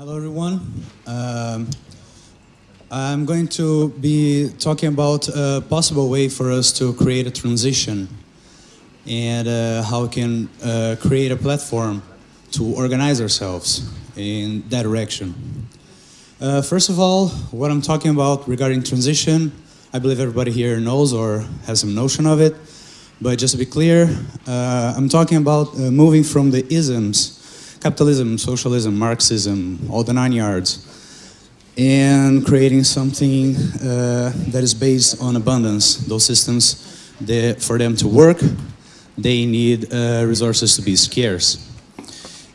Hello, everyone. Um, I'm going to be talking about a possible way for us to create a transition and uh, how we can uh, create a platform to organize ourselves in that direction. Uh, first of all, what I'm talking about regarding transition, I believe everybody here knows or has some notion of it. But just to be clear, uh, I'm talking about uh, moving from the isms, capitalism, socialism, Marxism, all the nine yards, and creating something uh, that is based on abundance. Those systems, they, for them to work, they need uh, resources to be scarce.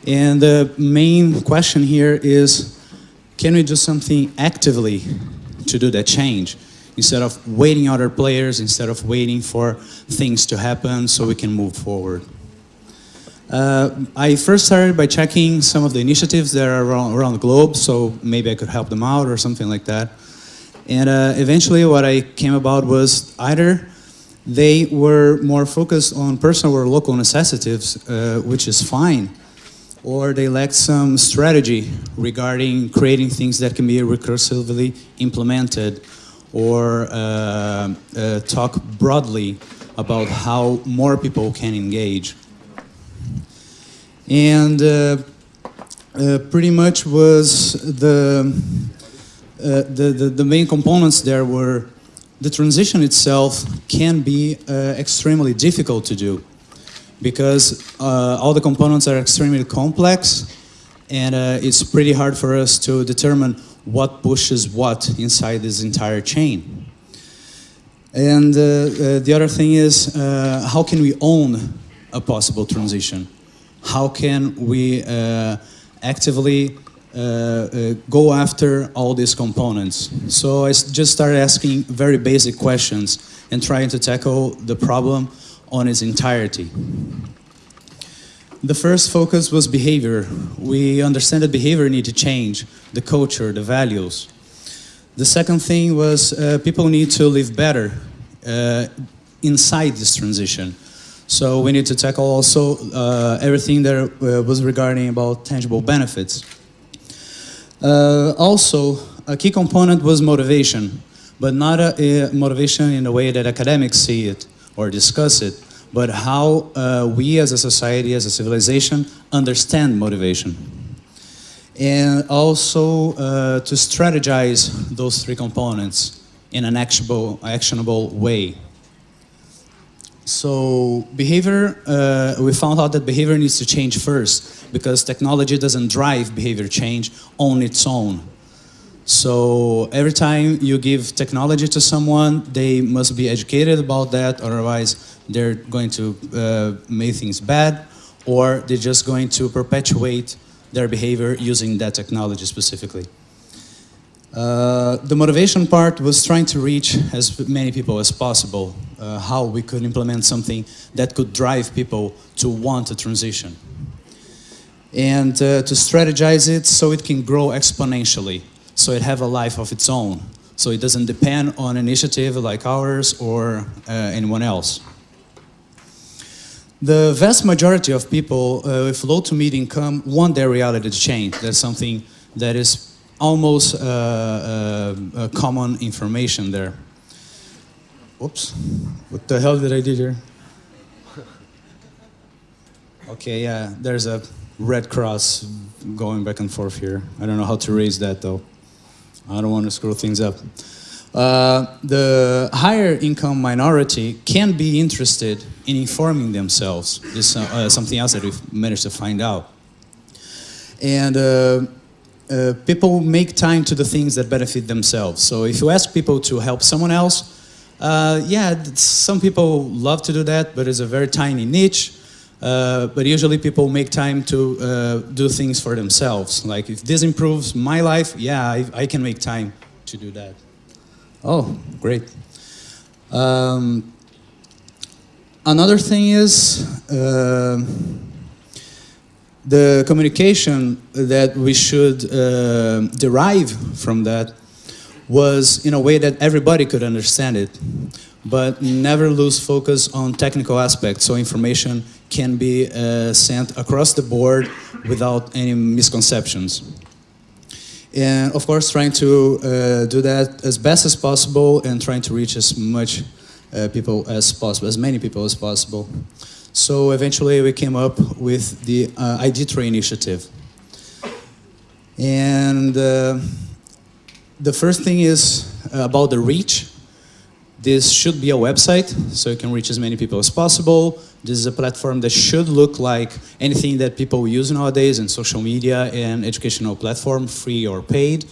And the main question here is, can we do something actively to do that change? Instead of waiting other players, instead of waiting for things to happen so we can move forward. Uh, I first started by checking some of the initiatives that are around, around, the globe, so maybe I could help them out or something like that. And uh, eventually what I came about was either they were more focused on personal or local necessities, uh, which is fine, or they lacked some strategy regarding creating things that can be recursively implemented or uh, uh, talk broadly about how more people can engage and uh, uh, pretty much was the, uh, the, the, the, main components there were the transition itself can be extremely difficult to do because all the components are extremely complex and uh, it's pretty hard for us to determine what pushes what inside this entire chain. And uh, uh, the other thing is, how can we own a possible transition? How can we uh, actively uh, uh, go after all these components. So I just started asking very basic questions and trying to tackle the problem on its entirety. The first focus was behavior. We understand that behavior need to change, the culture, the values. The second thing was uh, people need to live better uh, inside this transition. So we need to tackle also uh, everything that uh, was regarding about tangible benefits. Uh, also, a key component was motivation, but not a, a, motivation in the way that academics see it or discuss it, but how uh, we as a society, as a civilization, understand motivation. And also uh, to strategize those three components in an actionable, actionable way. So behavior, uh, we found out that behavior needs to change first because technology doesn't drive behavior change on its own. So every time you give technology to someone, they must be educated about that, otherwise they're going to uh, make things bad, or they're just going to perpetuate their behavior using that technology specifically. Uh, the motivation part was trying to reach as many people as possible, uh, how we could implement something that could drive people to want a transition. And uh, to strategize it so it can grow exponentially, so it have a life of its own, so it doesn't depend on initiative like ours or uh, anyone else. The vast majority of people uh, with low to mid income want their reality to change. That's something that is almost uh, uh, common information there. Oops, what the hell did I do here? Okay, yeah, there's a red cross going back and forth here. I don't know how to raise that though. I don't want to screw things up. Uh, the higher income minority can be interested in informing themselves. Is uh, something else that we've managed to find out. And uh, uh, people make time to the things that benefit themselves. So if you ask people to help someone else, uh, yeah, some people love to do that, but it's a very tiny niche. Uh, but usually people make time to uh, do things for themselves. Like if this improves my life, yeah, I, I can make time to do that. Oh, great. Um, another thing is, uh, the communication that we should uh, derive from that was in a way that everybody could understand it, but never lose focus on technical aspects so information can be uh, sent across the board without any misconceptions. And of course, trying to uh, do that as best as possible and trying to reach as much uh, people as possible, as many people as possible. So eventually we came up with the uh, ID3 initiative. And uh, the first thing is about the reach. This should be a website, so you can reach as many people as possible. This is a platform that should look like anything that people use nowadays in social media and educational platform, free or paid.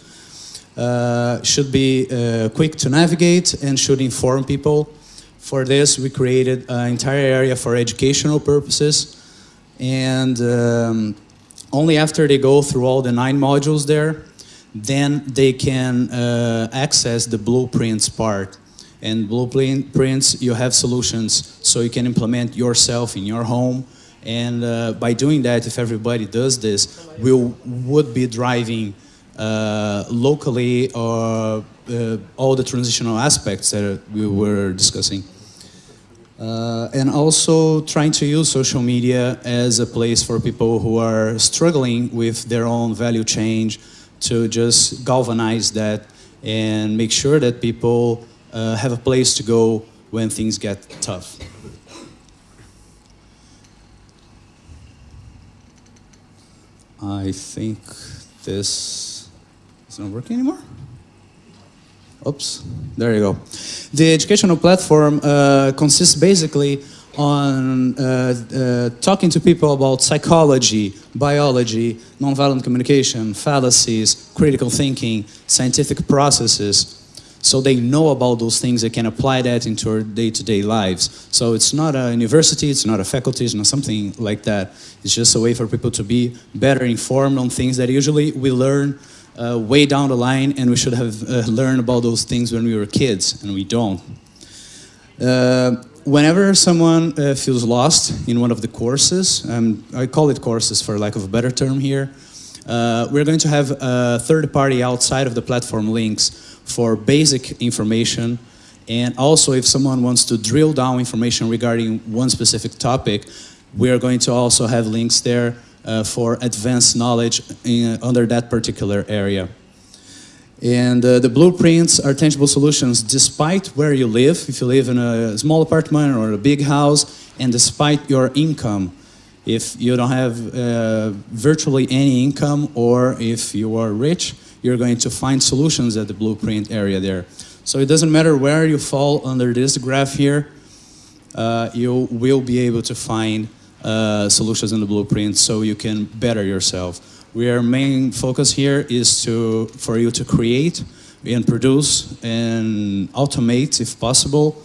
Uh, should be uh, quick to navigate and should inform people. For this, we created an entire area for educational purposes. And um, only after they go through all the nine modules there, then they can uh, access the blueprints part. And blueprints, you have solutions so you can implement yourself in your home. And uh, by doing that, if everybody does this, we would be driving uh, locally or uh, all the transitional aspects that we were discussing. Uh, and also trying to use social media as a place for people who are struggling with their own value change to just galvanize that and make sure that people uh, have a place to go when things get tough. I think this is not working anymore. Oops, there you go. The educational platform uh, consists basically on uh, uh, talking to people about psychology, biology, nonviolent communication, fallacies, critical thinking, scientific processes, so they know about those things, they can apply that into our day-to-day -day lives. So it's not a university, it's not a faculty, it's not something like that. It's just a way for people to be better informed on things that usually we learn uh, way down the line and we should have uh, learned about those things when we were kids and we don't. Uh, whenever someone uh, feels lost in one of the courses, um, I call it courses for lack of a better term here, uh, we're going to have a third party outside of the platform links for basic information and also if someone wants to drill down information regarding one specific topic, we are going to also have links there uh, for advanced knowledge in, under that particular area. And uh, the blueprints are tangible solutions despite where you live, if you live in a small apartment or a big house, and despite your income. If you don't have uh, virtually any income or if you are rich, you're going to find solutions at the blueprint area there. So it doesn't matter where you fall under this graph here, uh, you will be able to find uh, solutions in the blueprint so you can better yourself. Our main focus here is to for you to create and produce and automate, if possible,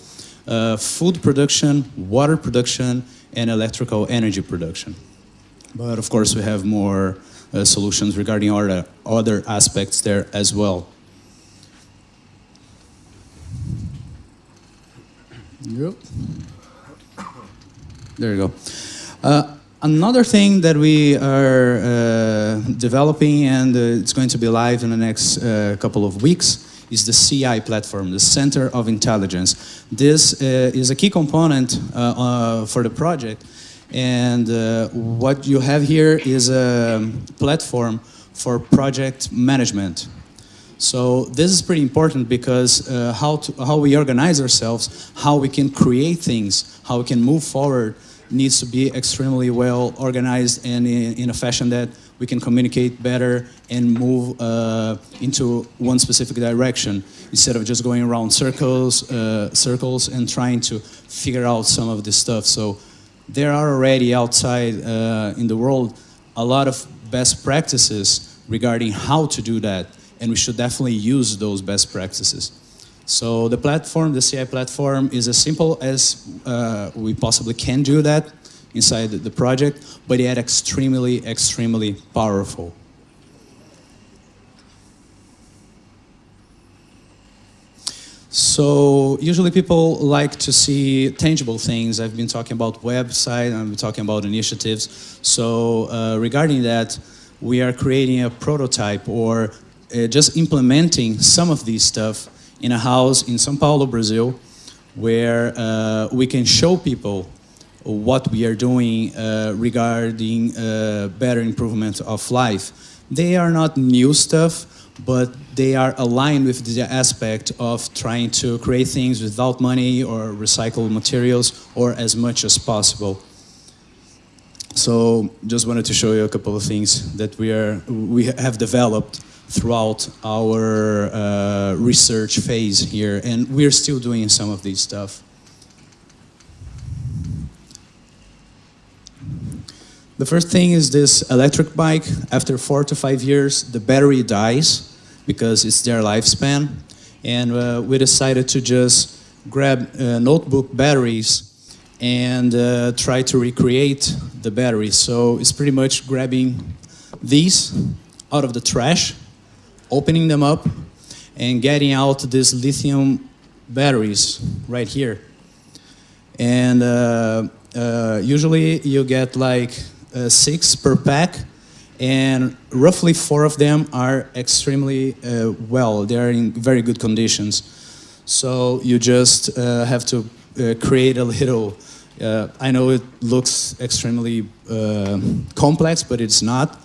uh, food production, water production, and electrical energy production. But of course, we have more uh, solutions regarding other, other aspects there as well. Yep. There you go. Uh, another thing that we are uh, developing and uh, it's going to be live in the next uh, couple of weeks is the CI platform, the Center of Intelligence. This uh, is a key component uh, for the project and what you have here is a platform for project management. So this is pretty important because how, to, how we organize ourselves, how we can create things, how we can move forward needs to be extremely well organized and in, in a fashion that we can communicate better and move uh, into one specific direction instead of just going around circles, uh, circles and trying to figure out some of this stuff. So there are already outside uh, in the world a lot of best practices regarding how to do that and we should definitely use those best practices. So the platform, the CI platform, is as simple as uh, we possibly can do that inside the project, but yet extremely, extremely powerful. So usually people like to see tangible things. I've been talking about website, I've been talking about initiatives. So uh, regarding that, we are creating a prototype or uh, just implementing some of these stuff in a house in São Paulo, Brazil, where uh, we can show people what we are doing uh, regarding uh, better improvement of life. They are not new stuff, but they are aligned with the aspect of trying to create things without money or recycled materials or as much as possible. So just wanted to show you a couple of things that we are we have developed throughout our uh, research phase here, and we're still doing some of these stuff. The first thing is this electric bike. After four to five years, the battery dies because it's their lifespan. And uh, we decided to just grab uh, notebook batteries and uh, try to recreate the battery. So it's pretty much grabbing these out of the trash, opening them up, and getting out these lithium batteries right here. And uh, uh, usually you get like uh, six per pack, and roughly four of them are extremely uh, well. They are in very good conditions. So you just uh, have to uh, create a little. I know it looks extremely complex, but it's not.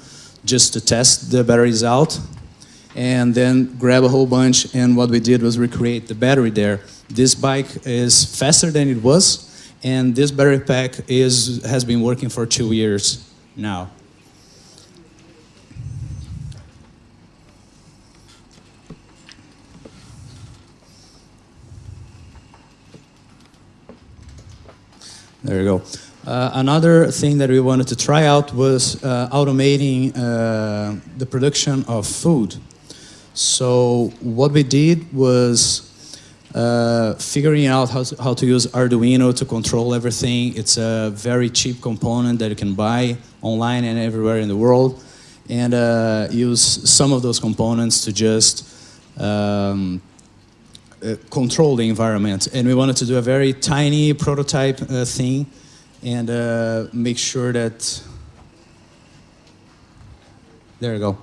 Just to test the batteries out, and then grab a whole bunch. And what we did was recreate the battery there. This bike is faster than it was and this battery pack is, has been working for two years now. There you go. Uh, another thing that we wanted to try out was uh, automating uh, the production of food. So what we did was uh, figuring out how to, how to use Arduino to control everything. It's a very cheap component that you can buy online and everywhere in the world and uh, use some of those components to just um, uh, control the environment. And we wanted to do a very tiny prototype uh, thing and uh, make sure that, there you go,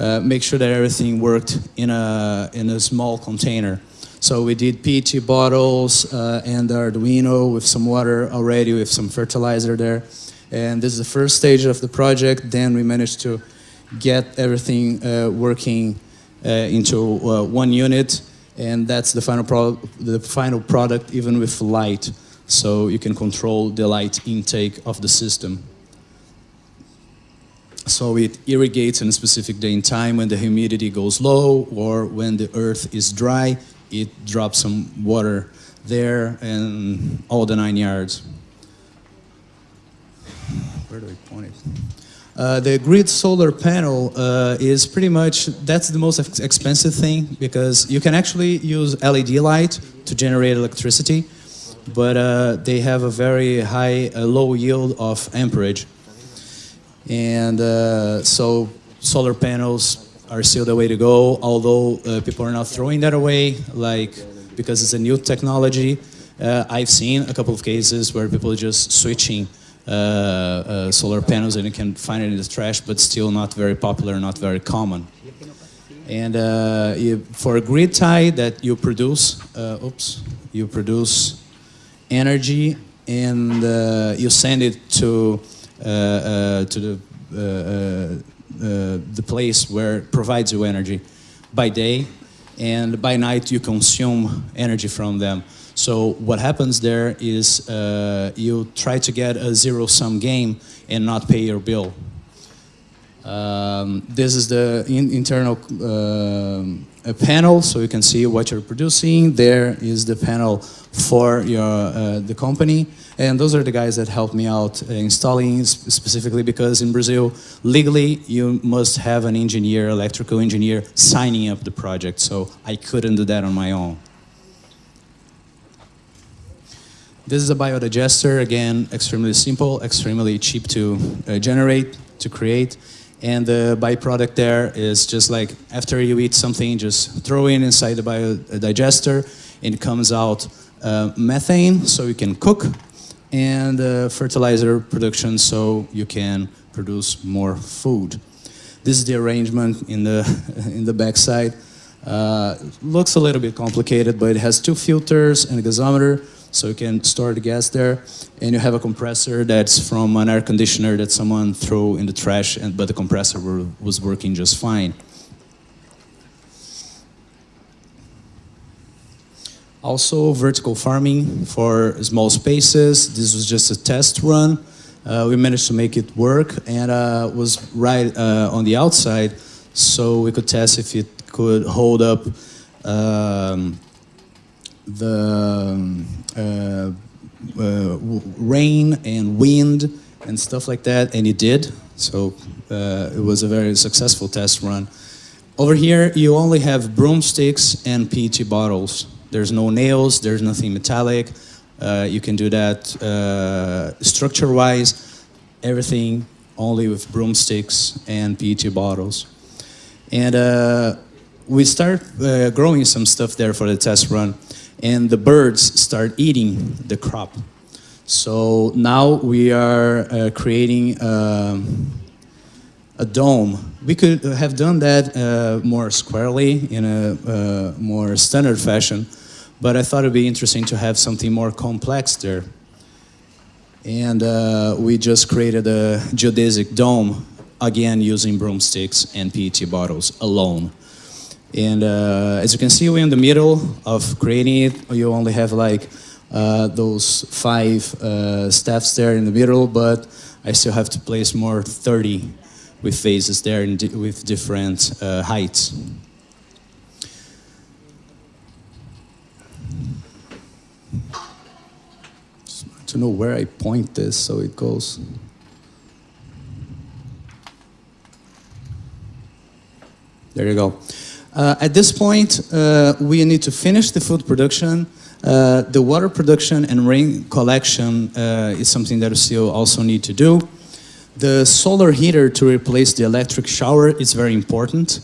uh, make sure that everything worked in a, in a small container. So we did PET bottles uh, and Arduino with some water already, with some fertilizer there. And this is the first stage of the project. Then we managed to get everything uh, working uh, into uh, one unit. And that's the final, pro the final product, even with light. So you can control the light intake of the system. So it irrigates on a specific day and time when the humidity goes low or when the earth is dry it drops some water there and all the nine yards. Where do we point it? Uh, the grid solar panel uh, is pretty much, that's the most ex expensive thing because you can actually use LED light to generate electricity, but uh, they have a very high, low yield of amperage. And uh, so solar panels are still the way to go, although uh, people are not throwing that away, like, because it's a new technology. Uh, I've seen a couple of cases where people are just switching uh, uh solar panels and you can find it in the trash, but still not very popular, not very common. And uh, you, for a grid tie that you produce, oops, you produce energy and you send it to, to the uh, the place where it provides you energy by day and by night you consume energy from them. So what happens there is uh, you try to get a zero-sum game and not pay your bill. Um, this is the in internal uh, panel, so you can see what you're producing. There is the panel for your uh, the company, and those are the guys that helped me out installing specifically because in Brazil, legally, you must have an engineer, electrical engineer, signing up the project. So I couldn't do that on my own. This is a biodigester, again, extremely simple, extremely cheap to uh, generate, to create. And the byproduct there is just like after you eat something, just throw it inside the biodigester and it comes out uh, methane so you can cook and uh, fertilizer production so you can produce more food. This is the arrangement in the, in the backside. Uh, looks a little bit complicated, but it has two filters and a gasometer So you can store the gas there, and you have a compressor that's from an air conditioner that someone threw in the trash, and, but the compressor were, was working just fine. Also, vertical farming for small spaces. This was just a test run. Uh, we managed to make it work and uh, was right uh, on the outside, so we could test if it could hold up um, the um, uh, uh, rain and wind and stuff like that, and it did. So uh, it was a very successful test run. Over here, you only have broomsticks and PET bottles. There's no nails, there's nothing metallic. Uh, you can do that uh, structure-wise, everything only with broomsticks and PET bottles. And uh, we start growing some stuff there for the test run, and the birds start eating the crop. So now we are uh, creating um, a dome. We could have done that uh, more squarely in a more standard fashion, but I thought it'd be interesting to have something more complex there. And uh, we just created a geodesic dome, again using broomsticks and PET bottles alone. And uh, as you can see, we're in the middle of creating it. You only have like uh, those five uh, steps there in the middle, but I still have to place more 30 with phases there di with different uh, heights. to know where I point this so it goes. There you go. Uh, at this point, uh, we need to finish the food production. Uh, the water production and rain collection is something that we still also need to do. The solar heater to replace the electric shower is very important.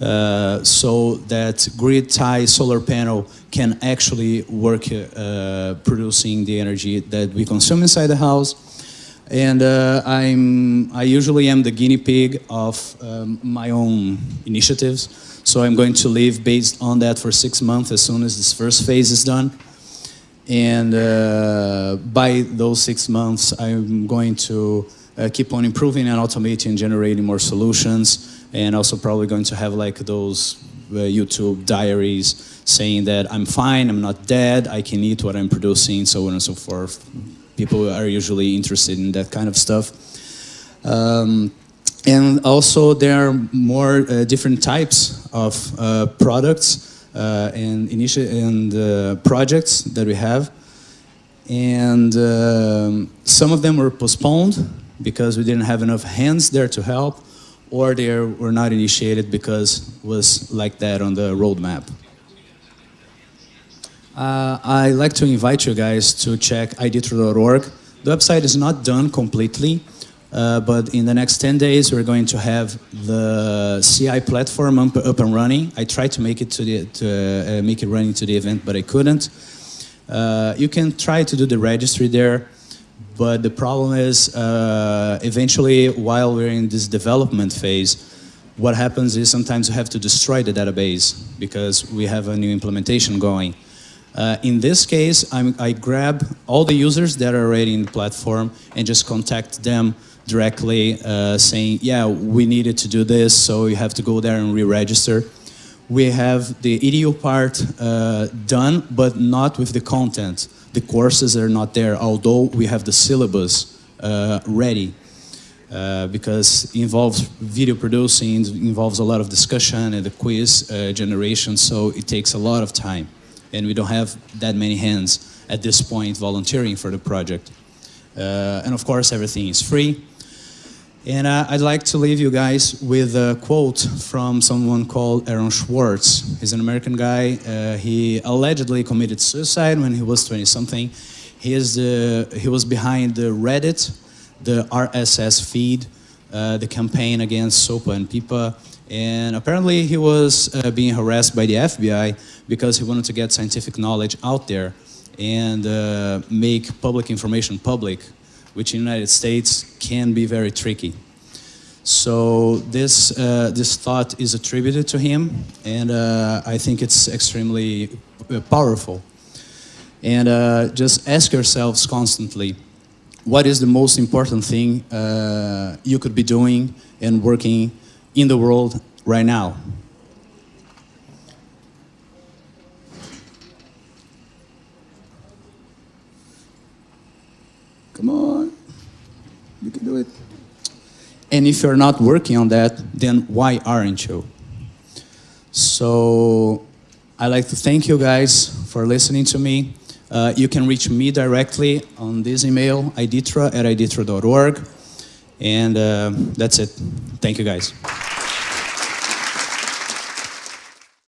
Uh, so that grid tie solar panel can actually work uh, producing the energy that we consume inside the house. And uh, I'm, I usually am the guinea pig of um, my own initiatives. So I'm going to live based on that for six months as soon as this first phase is done. And uh, by those six months, I'm going to uh, keep on improving and automating generating more solutions and also probably going to have like those uh, YouTube diaries saying that I'm fine, I'm not dead, I can eat what I'm producing, so on and so forth. People are usually interested in that kind of stuff. Um, and also there are more uh, different types of uh, products uh, and, and uh, projects that we have. And um, some of them were postponed because we didn't have enough hands there to help or they were not initiated because it was like that on the roadmap. Uh, I'd like to invite you guys to check iditro.org. The website is not done completely, uh, but in the next 10 days we're going to have the CI platform up, up and running. I tried to make it to the to uh, make it running to the event, but I couldn't. Uh, you can try to do the registry there. But the problem is, uh, eventually, while we're in this development phase, what happens is sometimes you have to destroy the database because we have a new implementation going. Uh, in this case, I'm, i grab all the users that are already in the platform and just contact them directly uh, saying, yeah, we needed to do this, so you have to go there and re-register. We have the EDU part uh, done, but not with the content the courses are not there, although we have the syllabus uh, ready. Uh, because it involves video producing, involves a lot of discussion and the quiz uh, generation, so it takes a lot of time. And we don't have that many hands at this point volunteering for the project. Uh, and of course, everything is free. And uh, I'd like to leave you guys with a quote from someone called Aaron Swartz. He's an American guy. Uh, he allegedly committed suicide when he was 20-something. He, is the, he was behind the Reddit, the RSS feed, uh, the campaign against SOPA and PIPA. And apparently he was uh, being harassed by the FBI because he wanted to get scientific knowledge out there and uh, make public information public which in the United States can be very tricky. So this, uh, this thought is attributed to him, and uh, I think it's extremely uh, powerful. And uh, just ask yourselves constantly, what is the most important thing uh, you could be doing and working in the world right now? Come on, you can do it. And if you're not working on that, then why aren't you? So I'd like to thank you guys for listening to me. Uh, you can reach me directly on this email, iditra at iditra.org. And uh, that's it. Thank you guys.